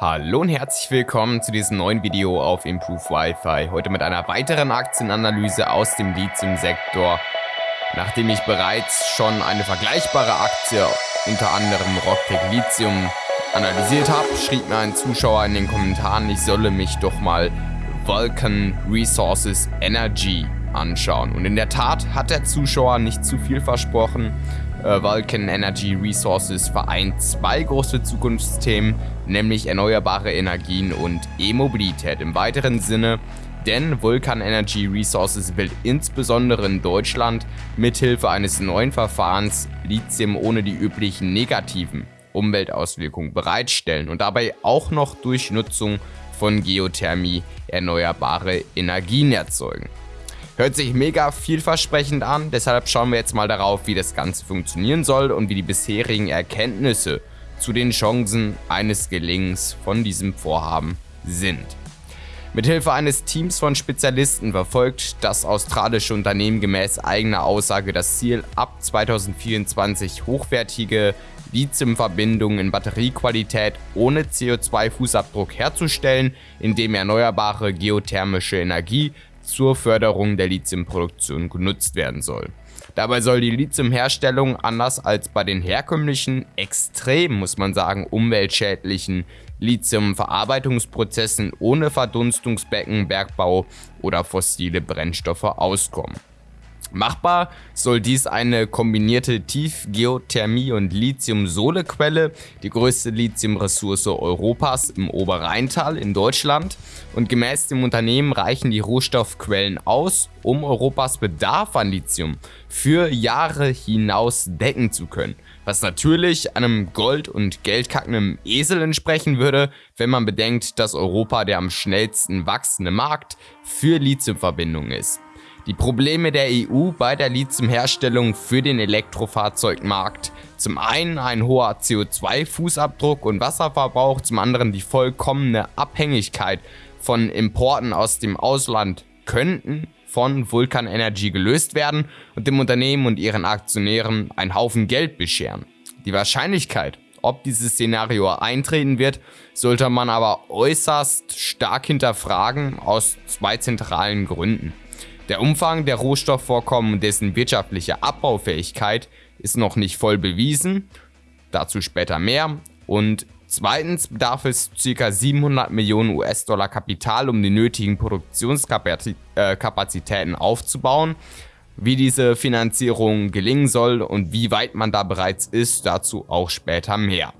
Hallo und herzlich willkommen zu diesem neuen Video auf Improve Wi-Fi. Heute mit einer weiteren Aktienanalyse aus dem Lithium-Sektor. Nachdem ich bereits schon eine vergleichbare Aktie, unter anderem Rocktech Lithium, analysiert habe, schrieb mir ein Zuschauer in den Kommentaren, ich solle mich doch mal Vulcan Resources Energy anschauen. Und in der Tat hat der Zuschauer nicht zu viel versprochen. Äh, Vulcan Energy Resources vereint zwei große Zukunftsthemen, nämlich erneuerbare Energien und E-Mobilität im weiteren Sinne. Denn Vulcan Energy Resources will insbesondere in Deutschland mithilfe eines neuen Verfahrens Lithium ohne die üblichen negativen Umweltauswirkungen bereitstellen und dabei auch noch durch Nutzung von Geothermie erneuerbare Energien erzeugen. Hört sich mega vielversprechend an, deshalb schauen wir jetzt mal darauf, wie das Ganze funktionieren soll und wie die bisherigen Erkenntnisse zu den Chancen eines Gelingens von diesem Vorhaben sind. Mithilfe eines Teams von Spezialisten verfolgt das australische Unternehmen gemäß eigener Aussage das Ziel, ab 2024 hochwertige Lithiumverbindungen in Batteriequalität ohne CO2-Fußabdruck herzustellen, indem erneuerbare geothermische Energie zur Förderung der Lithiumproduktion genutzt werden soll. Dabei soll die Lithiumherstellung anders als bei den herkömmlichen, extrem muss man sagen, umweltschädlichen Lithiumverarbeitungsprozessen ohne Verdunstungsbecken, Bergbau oder fossile Brennstoffe auskommen. Machbar soll dies eine kombinierte Tiefgeothermie- und Lithium-Sohle-Quelle, die größte Lithium-Ressource Europas im Oberrheintal in Deutschland. Und gemäß dem Unternehmen reichen die Rohstoffquellen aus, um Europas Bedarf an Lithium für Jahre hinaus decken zu können. Was natürlich einem Gold- und geldkackenden Esel entsprechen würde, wenn man bedenkt, dass Europa der am schnellsten wachsende Markt für Lithiumverbindungen ist. Die Probleme der EU bei der Lithiumherstellung für den Elektrofahrzeugmarkt. Zum einen ein hoher CO2-Fußabdruck und Wasserverbrauch, zum anderen die vollkommene Abhängigkeit von Importen aus dem Ausland könnten von Vulkan Energy gelöst werden und dem Unternehmen und ihren Aktionären einen Haufen Geld bescheren. Die Wahrscheinlichkeit, ob dieses Szenario eintreten wird, sollte man aber äußerst stark hinterfragen aus zwei zentralen Gründen. Der Umfang der Rohstoffvorkommen und dessen wirtschaftliche Abbaufähigkeit ist noch nicht voll bewiesen, dazu später mehr. Und zweitens bedarf es ca. 700 Millionen US-Dollar Kapital, um die nötigen Produktionskapazitäten aufzubauen. Wie diese Finanzierung gelingen soll und wie weit man da bereits ist, dazu auch später mehr.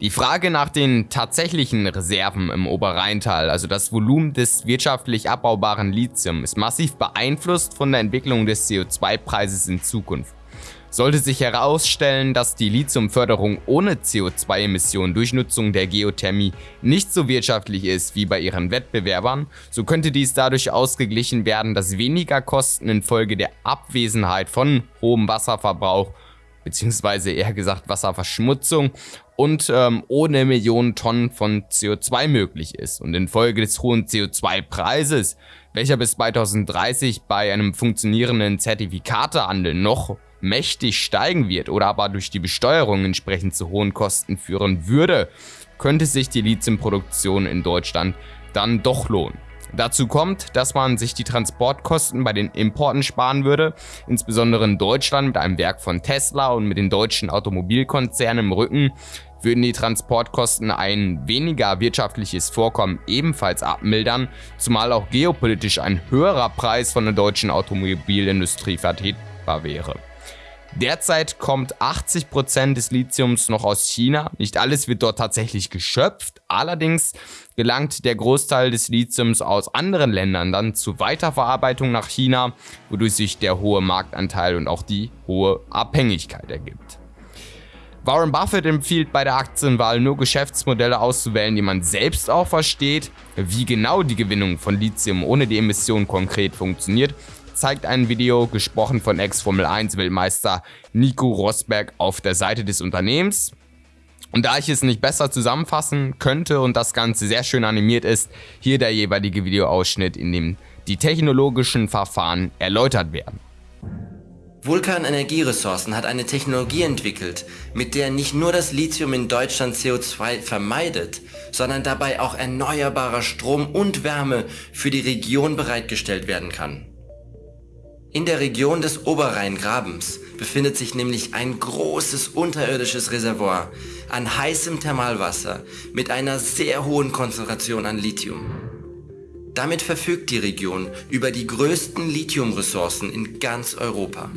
Die Frage nach den tatsächlichen Reserven im Oberrheintal, also das Volumen des wirtschaftlich abbaubaren Lithium, ist massiv beeinflusst von der Entwicklung des CO2-Preises in Zukunft. Sollte sich herausstellen, dass die Lithiumförderung ohne CO2-Emissionen durch Nutzung der Geothermie nicht so wirtschaftlich ist wie bei ihren Wettbewerbern, so könnte dies dadurch ausgeglichen werden, dass weniger Kosten infolge der Abwesenheit von hohem Wasserverbrauch beziehungsweise eher gesagt Wasserverschmutzung und ähm, ohne Millionen Tonnen von CO2 möglich ist. Und infolge des hohen CO2-Preises, welcher bis 2030 bei einem funktionierenden Zertifikatehandel noch mächtig steigen wird oder aber durch die Besteuerung entsprechend zu hohen Kosten führen würde, könnte sich die Lithiumproduktion in Deutschland dann doch lohnen. Dazu kommt, dass man sich die Transportkosten bei den Importen sparen würde, insbesondere in Deutschland mit einem Werk von Tesla und mit den deutschen Automobilkonzernen im Rücken würden die Transportkosten ein weniger wirtschaftliches Vorkommen ebenfalls abmildern, zumal auch geopolitisch ein höherer Preis von der deutschen Automobilindustrie vertretbar wäre. Derzeit kommt 80% des Lithiums noch aus China. Nicht alles wird dort tatsächlich geschöpft. Allerdings gelangt der Großteil des Lithiums aus anderen Ländern dann zur Weiterverarbeitung nach China, wodurch sich der hohe Marktanteil und auch die hohe Abhängigkeit ergibt. Warren Buffett empfiehlt bei der Aktienwahl nur Geschäftsmodelle auszuwählen, die man selbst auch versteht. Wie genau die Gewinnung von Lithium ohne die Emission konkret funktioniert, zeigt ein Video, gesprochen von Ex-Formel-1-Weltmeister Nico Rosberg auf der Seite des Unternehmens. Und da ich es nicht besser zusammenfassen könnte und das Ganze sehr schön animiert ist, hier der jeweilige Videoausschnitt, in dem die technologischen Verfahren erläutert werden. Vulkan Energieressourcen hat eine Technologie entwickelt, mit der nicht nur das Lithium in Deutschland CO2 vermeidet, sondern dabei auch erneuerbarer Strom und Wärme für die Region bereitgestellt werden kann. In der Region des Oberrheingrabens befindet sich nämlich ein großes unterirdisches Reservoir an heißem Thermalwasser mit einer sehr hohen Konzentration an Lithium. Damit verfügt die Region über die größten Lithiumressourcen in ganz Europa.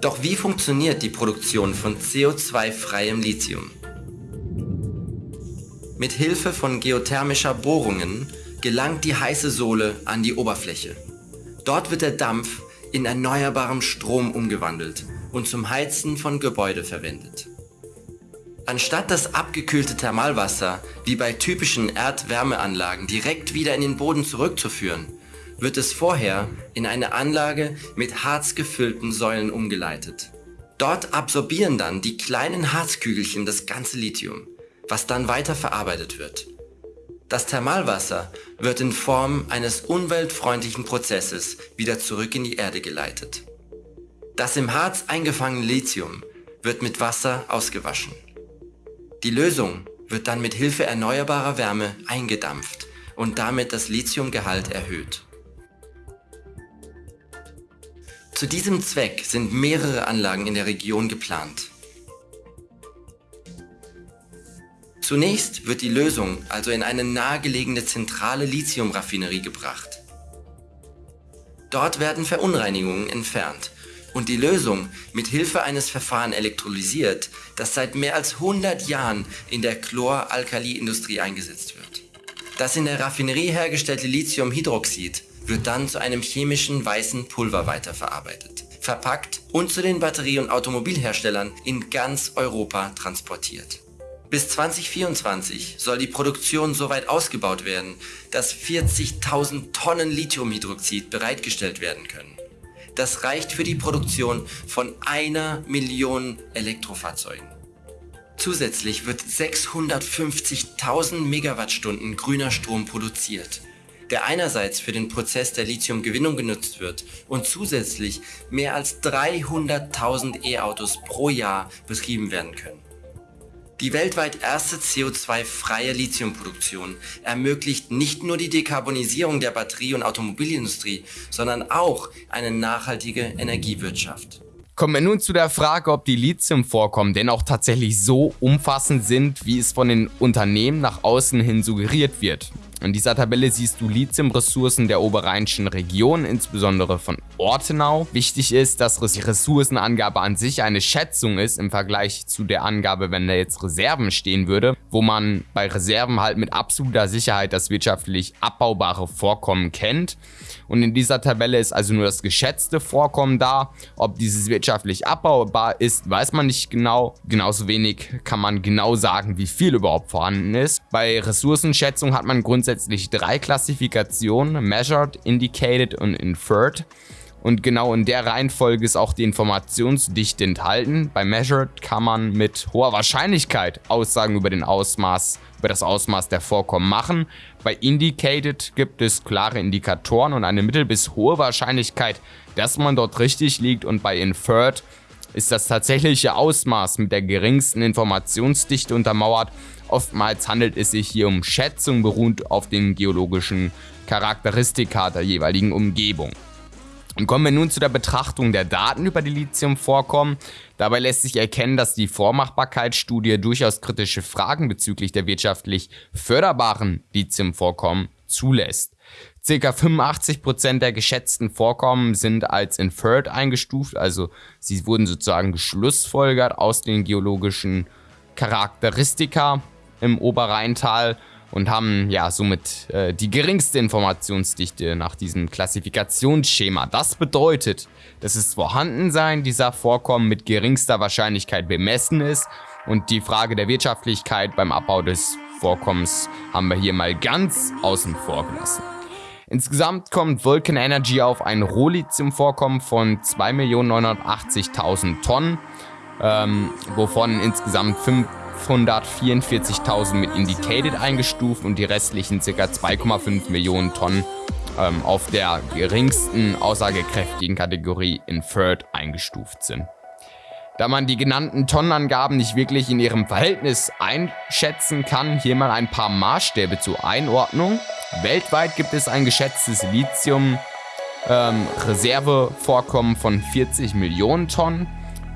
Doch wie funktioniert die Produktion von CO2-freiem Lithium? Mit Hilfe von geothermischer Bohrungen gelangt die heiße Sohle an die Oberfläche. Dort wird der Dampf in erneuerbarem Strom umgewandelt und zum Heizen von Gebäude verwendet. Anstatt das abgekühlte Thermalwasser wie bei typischen Erdwärmeanlagen direkt wieder in den Boden zurückzuführen, wird es vorher in eine Anlage mit harzgefüllten Säulen umgeleitet. Dort absorbieren dann die kleinen Harzkügelchen das ganze Lithium, was dann weiter verarbeitet wird. Das Thermalwasser wird in Form eines umweltfreundlichen Prozesses wieder zurück in die Erde geleitet. Das im Harz eingefangene Lithium wird mit Wasser ausgewaschen. Die Lösung wird dann mit Hilfe erneuerbarer Wärme eingedampft und damit das Lithiumgehalt erhöht. Zu diesem Zweck sind mehrere Anlagen in der Region geplant. Zunächst wird die Lösung also in eine nahegelegene zentrale Lithiumraffinerie gebracht. Dort werden Verunreinigungen entfernt und die Lösung mit Hilfe eines Verfahrens elektrolysiert, das seit mehr als 100 Jahren in der Chloralkaliindustrie eingesetzt wird. Das in der Raffinerie hergestellte Lithiumhydroxid wird dann zu einem chemischen weißen Pulver weiterverarbeitet, verpackt und zu den Batterie- und Automobilherstellern in ganz Europa transportiert. Bis 2024 soll die Produktion so weit ausgebaut werden, dass 40.000 Tonnen Lithiumhydroxid bereitgestellt werden können. Das reicht für die Produktion von einer Million Elektrofahrzeugen. Zusätzlich wird 650.000 Megawattstunden grüner Strom produziert, der einerseits für den Prozess der Lithiumgewinnung genutzt wird und zusätzlich mehr als 300.000 E-Autos pro Jahr betrieben werden können. Die weltweit erste CO2-freie Lithiumproduktion ermöglicht nicht nur die Dekarbonisierung der Batterie- und Automobilindustrie, sondern auch eine nachhaltige Energiewirtschaft. Kommen wir nun zu der Frage, ob die Lithiumvorkommen denn auch tatsächlich so umfassend sind, wie es von den Unternehmen nach außen hin suggeriert wird. In dieser Tabelle siehst du Lithiumressourcen der oberrheinischen Region, insbesondere von Ortenau. Wichtig ist, dass die Ressourcenangabe an sich eine Schätzung ist im Vergleich zu der Angabe, wenn da jetzt Reserven stehen würde, wo man bei Reserven halt mit absoluter Sicherheit das wirtschaftlich abbaubare Vorkommen kennt. Und in dieser Tabelle ist also nur das geschätzte Vorkommen da. Ob dieses wirtschaftlich abbaubar ist, weiß man nicht genau. Genauso wenig kann man genau sagen, wie viel überhaupt vorhanden ist. Bei Ressourcenschätzung hat man grundsätzlich drei Klassifikationen, Measured, Indicated und Inferred. Und genau in der Reihenfolge ist auch die Informationsdichte enthalten. Bei Measured kann man mit hoher Wahrscheinlichkeit Aussagen über, den Ausmaß, über das Ausmaß der Vorkommen machen. Bei Indicated gibt es klare Indikatoren und eine mittel- bis hohe Wahrscheinlichkeit, dass man dort richtig liegt. Und bei Inferred ist das tatsächliche Ausmaß mit der geringsten Informationsdichte untermauert. Oftmals handelt es sich hier um Schätzungen beruhend auf den geologischen Charakteristika der jeweiligen Umgebung. Und kommen wir nun zu der Betrachtung der Daten über die Lithiumvorkommen. Dabei lässt sich erkennen, dass die Vormachbarkeitsstudie durchaus kritische Fragen bezüglich der wirtschaftlich förderbaren Lithiumvorkommen zulässt. Circa 85% der geschätzten Vorkommen sind als inferred eingestuft, also sie wurden sozusagen geschlussfolgert aus den geologischen Charakteristika im Oberrheintal und haben ja somit äh, die geringste Informationsdichte nach diesem Klassifikationsschema. Das bedeutet, dass das Vorhandensein dieser Vorkommen mit geringster Wahrscheinlichkeit bemessen ist und die Frage der Wirtschaftlichkeit beim Abbau des Vorkommens haben wir hier mal ganz außen vor gelassen. Insgesamt kommt Vulcan Energy auf ein Rohlithium-Vorkommen von 2.980.000 Tonnen, ähm, wovon insgesamt 5 544.000 mit Indicated eingestuft und die restlichen ca. 2,5 Millionen Tonnen ähm, auf der geringsten aussagekräftigen Kategorie Inferred eingestuft sind. Da man die genannten Tonnenangaben nicht wirklich in ihrem Verhältnis einschätzen kann, hier mal ein paar Maßstäbe zur Einordnung. Weltweit gibt es ein geschätztes Lithium-Reservevorkommen ähm, von 40 Millionen Tonnen.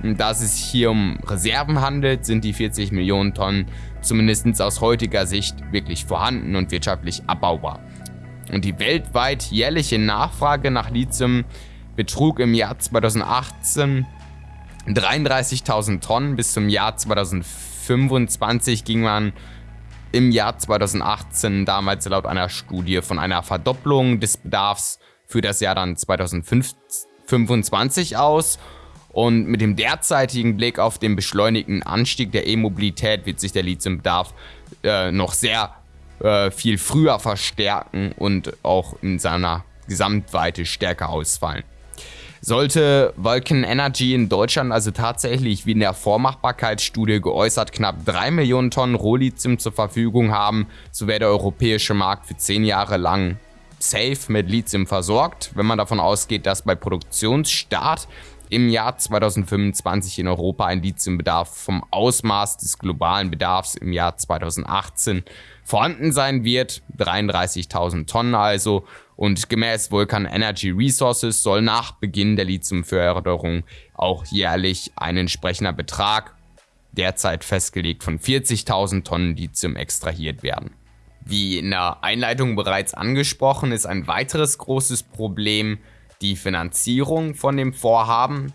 Da es sich hier um Reserven handelt, sind die 40 Millionen Tonnen zumindest aus heutiger Sicht wirklich vorhanden und wirtschaftlich abbaubar. Und die weltweit jährliche Nachfrage nach Lithium betrug im Jahr 2018 33.000 Tonnen. Bis zum Jahr 2025 ging man im Jahr 2018 damals laut einer Studie von einer Verdopplung des Bedarfs für das Jahr dann 2025 aus. Und mit dem derzeitigen Blick auf den beschleunigten Anstieg der E-Mobilität wird sich der Lithiumbedarf äh, noch sehr äh, viel früher verstärken und auch in seiner Gesamtweite stärker ausfallen. Sollte Vulcan Energy in Deutschland also tatsächlich wie in der Vormachbarkeitsstudie geäußert knapp 3 Millionen Tonnen Rohlithium zur Verfügung haben, so wäre der europäische Markt für 10 Jahre lang safe mit Lithium versorgt, wenn man davon ausgeht, dass bei Produktionsstart im Jahr 2025 in Europa ein Lithiumbedarf vom Ausmaß des globalen Bedarfs im Jahr 2018 vorhanden sein wird, 33.000 Tonnen also, und gemäß Vulcan Energy Resources soll nach Beginn der Lithiumförderung auch jährlich ein entsprechender Betrag, derzeit festgelegt von 40.000 Tonnen Lithium extrahiert werden. Wie in der Einleitung bereits angesprochen, ist ein weiteres großes Problem die Finanzierung von dem Vorhaben.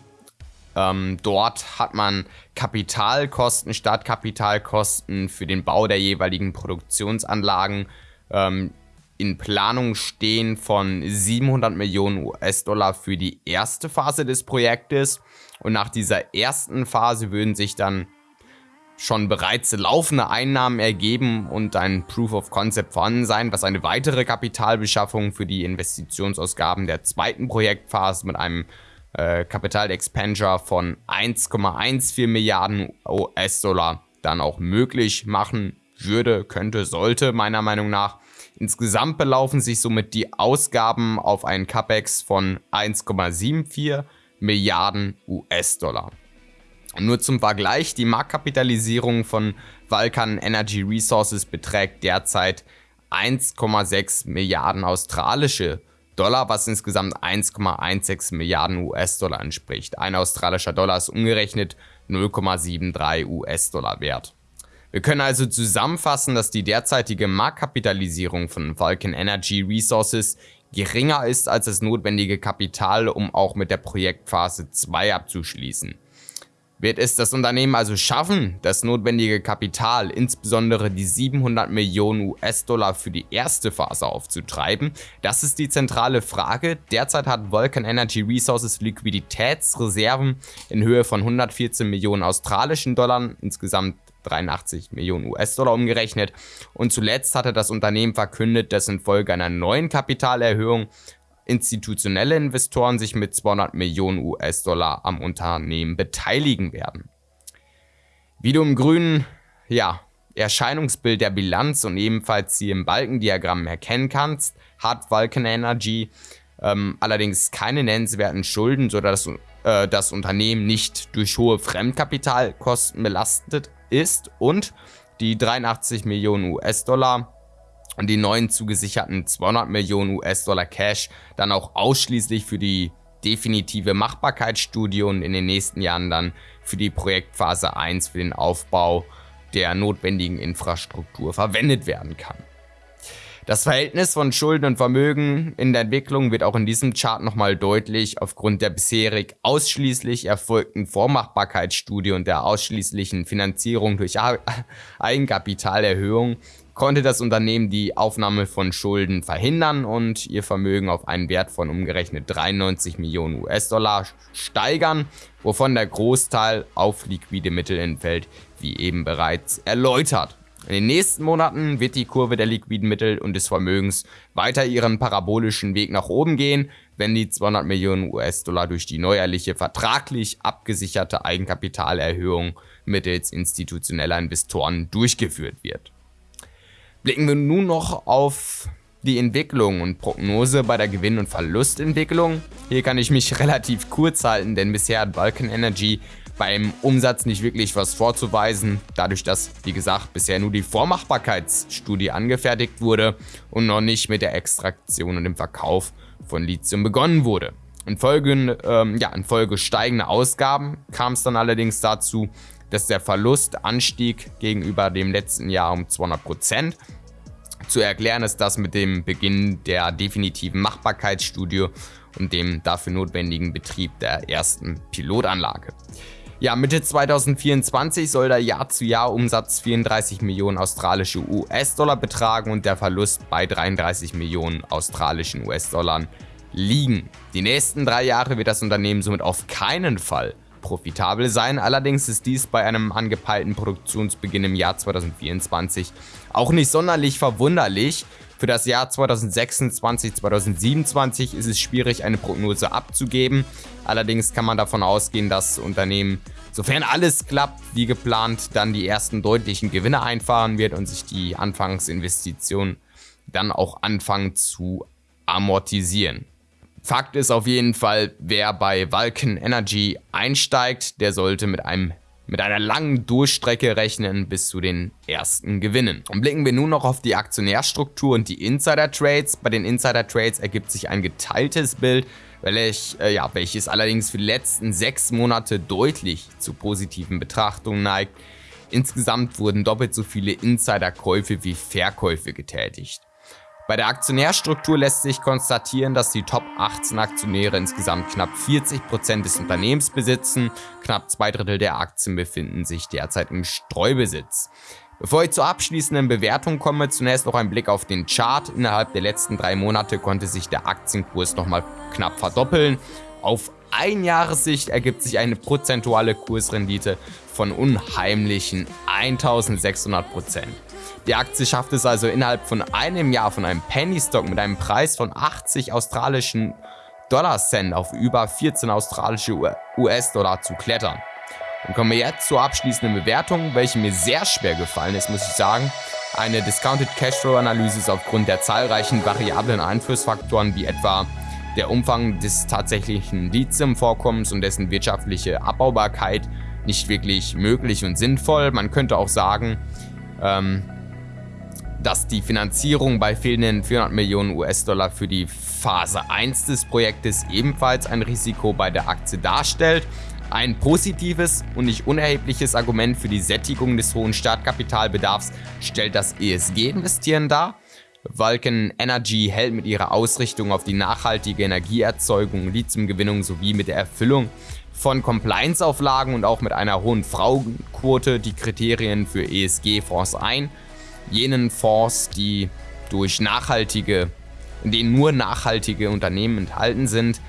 Ähm, dort hat man Kapitalkosten, Startkapitalkosten für den Bau der jeweiligen Produktionsanlagen ähm, in Planung stehen von 700 Millionen US-Dollar für die erste Phase des Projektes. Und nach dieser ersten Phase würden sich dann schon bereits laufende Einnahmen ergeben und ein Proof of Concept vorhanden sein, was eine weitere Kapitalbeschaffung für die Investitionsausgaben der zweiten Projektphase mit einem äh, Capital Expenditure von 1,14 Milliarden US-Dollar dann auch möglich machen würde, könnte, sollte, meiner Meinung nach. Insgesamt belaufen sich somit die Ausgaben auf einen CapEx von 1,74 Milliarden US-Dollar. Nur zum Vergleich, die Marktkapitalisierung von Vulcan Energy Resources beträgt derzeit 1,6 Milliarden australische Dollar, was insgesamt 1,16 Milliarden US-Dollar entspricht. Ein australischer Dollar ist umgerechnet 0,73 US-Dollar wert. Wir können also zusammenfassen, dass die derzeitige Marktkapitalisierung von Vulcan Energy Resources geringer ist als das notwendige Kapital, um auch mit der Projektphase 2 abzuschließen. Wird es das Unternehmen also schaffen, das notwendige Kapital, insbesondere die 700 Millionen US-Dollar für die erste Phase aufzutreiben? Das ist die zentrale Frage. Derzeit hat Vulcan Energy Resources Liquiditätsreserven in Höhe von 114 Millionen australischen Dollar, insgesamt 83 Millionen US-Dollar umgerechnet. Und zuletzt hatte das Unternehmen verkündet, dass infolge einer neuen Kapitalerhöhung institutionelle Investoren sich mit 200 Millionen US-Dollar am Unternehmen beteiligen werden. Wie du im grünen ja, Erscheinungsbild der Bilanz und ebenfalls hier im Balkendiagramm erkennen kannst, hat Vulcan Energy ähm, allerdings keine nennenswerten Schulden, sodass äh, das Unternehmen nicht durch hohe Fremdkapitalkosten belastet ist und die 83 Millionen US-Dollar die neuen zugesicherten 200 Millionen US-Dollar Cash dann auch ausschließlich für die definitive Machbarkeitsstudie und in den nächsten Jahren dann für die Projektphase 1 für den Aufbau der notwendigen Infrastruktur verwendet werden kann. Das Verhältnis von Schulden und Vermögen in der Entwicklung wird auch in diesem Chart nochmal deutlich aufgrund der bisherig ausschließlich erfolgten Vormachbarkeitsstudie und der ausschließlichen Finanzierung durch Eigenkapitalerhöhung konnte das Unternehmen die Aufnahme von Schulden verhindern und ihr Vermögen auf einen Wert von umgerechnet 93 Millionen US-Dollar steigern, wovon der Großteil auf liquide Mittel entfällt, wie eben bereits erläutert. In den nächsten Monaten wird die Kurve der liquiden Mittel und des Vermögens weiter ihren parabolischen Weg nach oben gehen, wenn die 200 Millionen US-Dollar durch die neuerliche vertraglich abgesicherte Eigenkapitalerhöhung mittels institutioneller Investoren durchgeführt wird. Blicken wir nun noch auf die Entwicklung und Prognose bei der Gewinn- und Verlustentwicklung. Hier kann ich mich relativ kurz halten, denn bisher hat Vulcan Energy beim Umsatz nicht wirklich was vorzuweisen, dadurch dass, wie gesagt, bisher nur die Vormachbarkeitsstudie angefertigt wurde und noch nicht mit der Extraktion und dem Verkauf von Lithium begonnen wurde. Infolge, ähm, ja, infolge steigender Ausgaben kam es dann allerdings dazu, dass der Verlust anstieg gegenüber dem letzten Jahr um 200%. Zu erklären ist das mit dem Beginn der definitiven Machbarkeitsstudie und dem dafür notwendigen Betrieb der ersten Pilotanlage. Ja, Mitte 2024 soll der Jahr-zu-Jahr-Umsatz 34 Millionen australische US-Dollar betragen und der Verlust bei 33 Millionen australischen US-Dollar liegen. Die nächsten drei Jahre wird das Unternehmen somit auf keinen Fall profitabel sein. Allerdings ist dies bei einem angepeilten Produktionsbeginn im Jahr 2024 auch nicht sonderlich verwunderlich. Für das Jahr 2026, 2027 ist es schwierig, eine Prognose abzugeben. Allerdings kann man davon ausgehen, dass das Unternehmen, sofern alles klappt wie geplant, dann die ersten deutlichen Gewinne einfahren wird und sich die Anfangsinvestitionen dann auch anfangen zu amortisieren. Fakt ist auf jeden Fall, wer bei Vulcan Energy einsteigt, der sollte mit einem mit einer langen Durchstrecke rechnen bis zu den ersten Gewinnen. Und blicken wir nun noch auf die Aktionärstruktur und die Insider-Trades. Bei den Insider-Trades ergibt sich ein geteiltes Bild, welch, äh, ja, welches allerdings für die letzten sechs Monate deutlich zu positiven Betrachtungen neigt. Insgesamt wurden doppelt so viele Insider-Käufe wie Verkäufe getätigt. Bei der Aktionärstruktur lässt sich konstatieren, dass die Top 18 Aktionäre insgesamt knapp 40% des Unternehmens besitzen, knapp zwei Drittel der Aktien befinden sich derzeit im Streubesitz. Bevor ich zur abschließenden Bewertung komme, zunächst noch ein Blick auf den Chart. Innerhalb der letzten drei Monate konnte sich der Aktienkurs nochmal knapp verdoppeln. Auf Einjahressicht ergibt sich eine prozentuale Kursrendite von unheimlichen 1600%. Die Aktie schafft es also innerhalb von einem Jahr von einem Penny Stock mit einem Preis von 80 australischen Dollar Cent auf über 14 australische US-Dollar zu klettern. Dann kommen wir jetzt zur abschließenden Bewertung, welche mir sehr schwer gefallen ist, muss ich sagen. Eine Discounted Cashflow Analyse ist aufgrund der zahlreichen variablen Einflussfaktoren wie etwa der Umfang des tatsächlichen Lithium-Vorkommens und dessen wirtschaftliche Abbaubarkeit nicht wirklich möglich und sinnvoll. Man könnte auch sagen, ähm, dass die Finanzierung bei fehlenden 400 Millionen US-Dollar für die Phase 1 des Projektes ebenfalls ein Risiko bei der Aktie darstellt. Ein positives und nicht unerhebliches Argument für die Sättigung des hohen Startkapitalbedarfs stellt das ESG-Investieren dar. Vulcan Energy hält mit ihrer Ausrichtung auf die nachhaltige Energieerzeugung, Lithiumgewinnung sowie mit der Erfüllung von Compliance-Auflagen und auch mit einer hohen Frauenquote die Kriterien für ESG-Fonds ein jenen Fonds, die durch nachhaltige, in denen nur nachhaltige Unternehmen enthalten sind,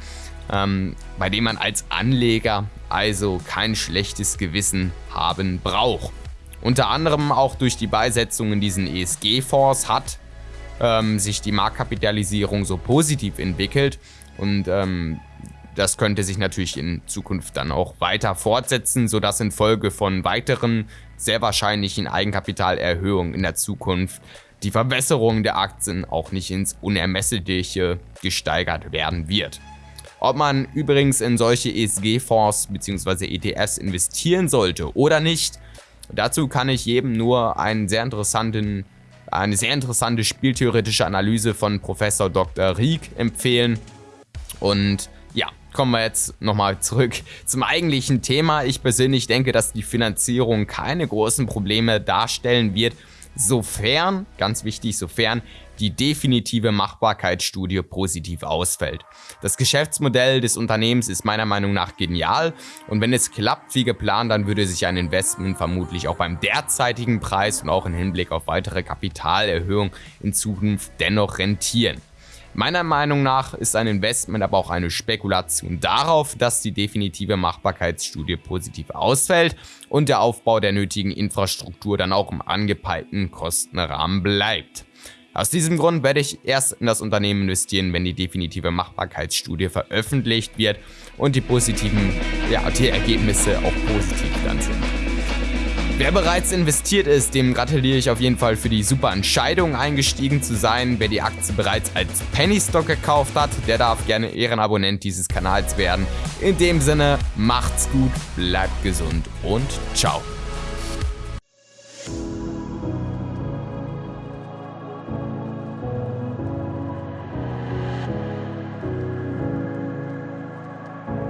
ähm, bei denen man als Anleger also kein schlechtes Gewissen haben braucht. Unter anderem auch durch die Beisetzung in diesen ESG-Fonds hat ähm, sich die Marktkapitalisierung so positiv entwickelt und ähm, das könnte sich natürlich in Zukunft dann auch weiter fortsetzen, sodass infolge von weiteren sehr wahrscheinlichen Eigenkapitalerhöhungen in der Zukunft die Verbesserung der Aktien auch nicht ins Unermessliche gesteigert werden wird. Ob man übrigens in solche ESG-Fonds bzw. ETFs investieren sollte oder nicht, dazu kann ich jedem nur einen sehr interessanten, eine sehr interessante spieltheoretische Analyse von Professor Dr. Rieck empfehlen. Und kommen wir jetzt nochmal zurück zum eigentlichen Thema. Ich persönlich denke, dass die Finanzierung keine großen Probleme darstellen wird, sofern, ganz wichtig, sofern die definitive Machbarkeitsstudie positiv ausfällt. Das Geschäftsmodell des Unternehmens ist meiner Meinung nach genial und wenn es klappt wie geplant, dann würde sich ein Investment vermutlich auch beim derzeitigen Preis und auch im Hinblick auf weitere Kapitalerhöhung in Zukunft dennoch rentieren. Meiner Meinung nach ist ein Investment aber auch eine Spekulation darauf, dass die definitive Machbarkeitsstudie positiv ausfällt und der Aufbau der nötigen Infrastruktur dann auch im angepeilten Kostenrahmen bleibt. Aus diesem Grund werde ich erst in das Unternehmen investieren, wenn die definitive Machbarkeitsstudie veröffentlicht wird und die positiven, ja, die Ergebnisse auch positiv dann sind. Wer bereits investiert ist, dem gratuliere ich auf jeden Fall für die super Entscheidung eingestiegen zu sein. Wer die Aktie bereits als Penny Stock gekauft hat, der darf gerne Ehrenabonnent dieses Kanals werden. In dem Sinne, macht's gut, bleibt gesund und ciao.